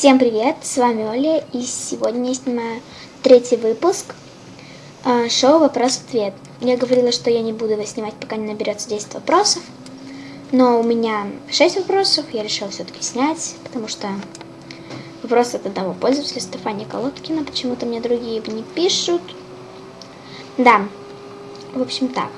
Всем привет, с вами Оля, и сегодня я снимаю третий выпуск э, шоу «Вопрос-ответ». Я говорила, что я не буду его снимать, пока не наберется 10 вопросов, но у меня 6 вопросов, я решила все-таки снять, потому что вопрос от одного пользователя, Стефания Колодкина, почему-то мне другие не пишут. Да, в общем так.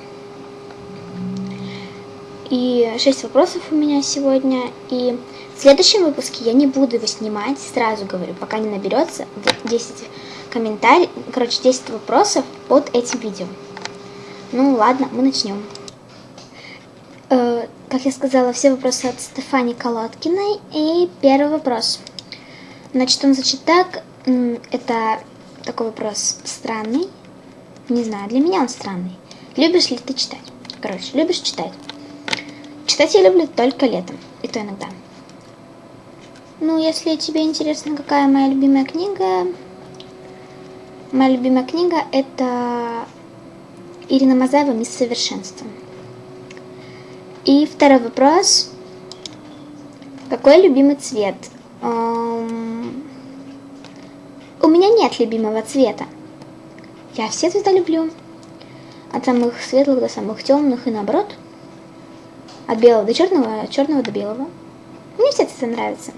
И 6 вопросов у меня сегодня, и в следующем выпуске я не буду его снимать, сразу говорю, пока не наберется 10 комментариев, короче, 10 вопросов под этим видео. Ну ладно, мы начнем. Э, как я сказала, все вопросы от Стефани Колодкиной. И первый вопрос. Значит, он звучит так. Это такой вопрос странный. Не знаю, для меня он странный. Любишь ли ты читать? Короче, любишь читать? Читать я люблю только летом, и то иногда. Ну, если тебе интересно, какая моя любимая книга, моя любимая книга это Ирина Мазаева «Мисс Совершенство». И второй вопрос. Какой любимый цвет? Um, у меня нет любимого цвета. Я все цвета люблю. От самых светлых до самых темных и наоборот. От белого до черного, от черного до белого. Мне все цвета нравятся.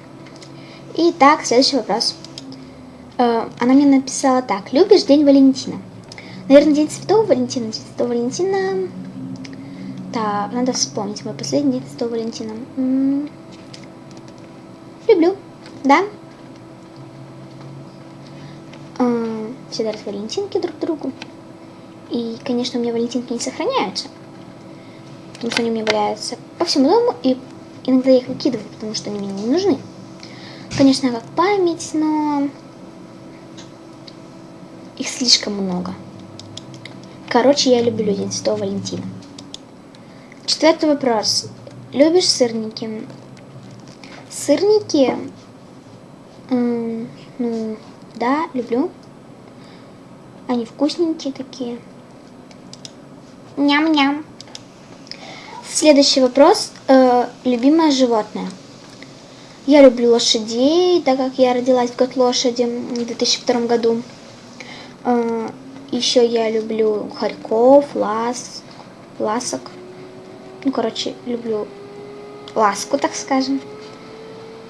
Итак, следующий вопрос. Э, она мне написала так. Любишь День Валентина? Наверное, День Святого Валентина. День Святого Валентина... Так, надо вспомнить мой последний День Святого Валентина. М -м Люблю, да. Э, все дарят валентинки друг другу. И, конечно, у меня валентинки не сохраняются. Потому что они у меня валяются по всему дому, и иногда я их выкидываю, потому что они мне не нужны. Конечно, как память, но их слишком много. Короче, я люблю День Святого Валентина. Четвертый вопрос. Любишь сырники? Сырники? Ну, да, люблю. Они вкусненькие такие. Ням-ням. Следующий вопрос. Э, любимое животное? Я люблю лошадей, так как я родилась в год лошади в 2002 году. А, Еще я люблю хорьков, лас, ласок. Ну, короче, люблю ласку, так скажем.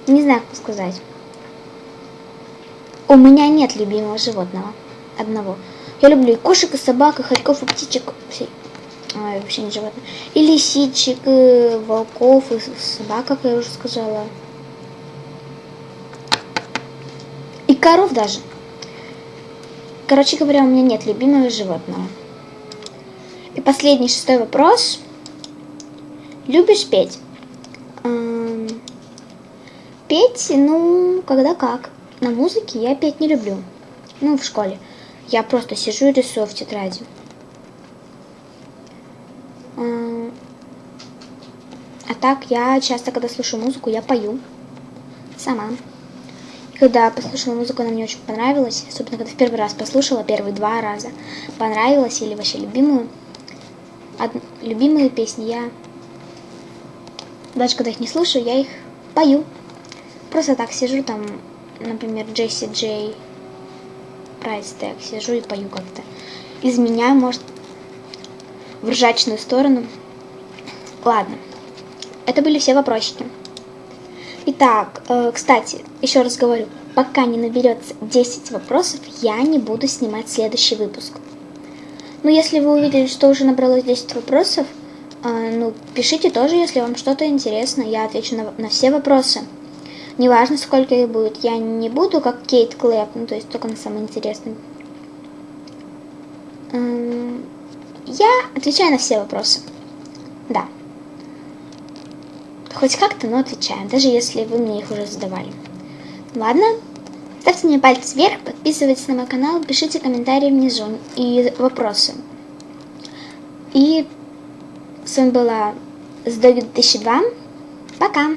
Не знаю, как сказать. У меня нет любимого животного. Одного. Я люблю и кошек, и собак, и хорьков, и птичек. Ой, вообще не животные. И лисичек, и волков, и собак, как я уже сказала. И коров даже. Короче говоря, у меня нет любимого животного. И последний, шестой вопрос. Любишь петь? Эм, петь, ну, когда как. На музыке я петь не люблю. Ну, в школе. Я просто сижу и рисую в тетради. А так, я часто, когда слушаю музыку, я пою. Сама. Когда послушала музыку, она мне очень понравилась. Особенно, когда в первый раз послушала, первые два раза. Понравилась или вообще любимую. Од... Любимые песни я... Даже когда их не слушаю, я их пою. Просто так сижу там, например, Джесси Джей, Прайс так сижу и пою как-то. Изменяю, может, в ржачную сторону. Ладно. Это были все вопросики. Итак, э, кстати, еще раз говорю, пока не наберется 10 вопросов, я не буду снимать следующий выпуск. Но если вы увидели, что уже набралось 10 вопросов, э, ну, пишите тоже, если вам что-то интересно, я отвечу на, на все вопросы. Неважно, сколько их будет, я не буду как Кейт Клэп, ну, то есть только на самые интересные. Эм, я отвечаю на все вопросы. Да хоть как-то, но отвечаем, даже если вы мне их уже задавали. Ладно? Ставьте мне палец вверх, подписывайтесь на мой канал, пишите комментарии внизу и вопросы. И с вами была Сдоги 2002. Пока!